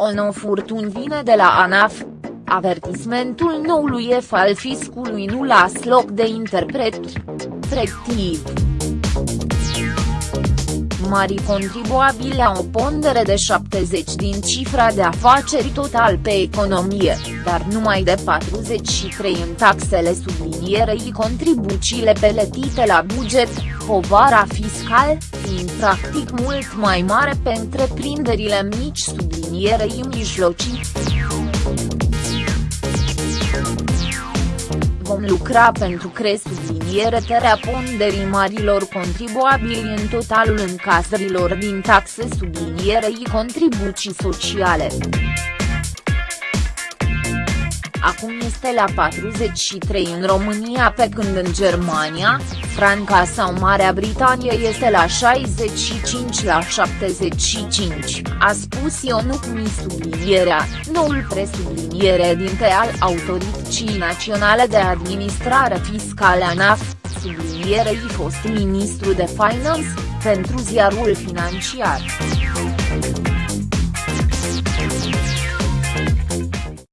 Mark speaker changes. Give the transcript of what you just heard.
Speaker 1: O nouă furtun vine de la ANAF. Avertismentul noului F al fiscului nu las loc de interpret. Frectiv. Mari contribuabili au o pondere de 70 din cifra de afaceri total pe economie, dar numai de 43 în taxele sublinierei contribuțiile peletite la buget, povara fiscal, fiind practic mult mai mare pe întreprinderile mici sublinierei mijlocii. vom lucra pentru cresublinierea ponderii marilor contribuabili în totalul încasărilor din taxe sublinierei contribuții sociale. Acum este la 43 în România pe când în Germania, Franța sau Marea Britanie este la 65 la 75, a spus Ionuc Mi sublinierea, noul presubliniere dinte al Autorității Naționale de Administrare Fiscală ANAF, sublinierei fost ministru de Finance, pentru ziarul financiar.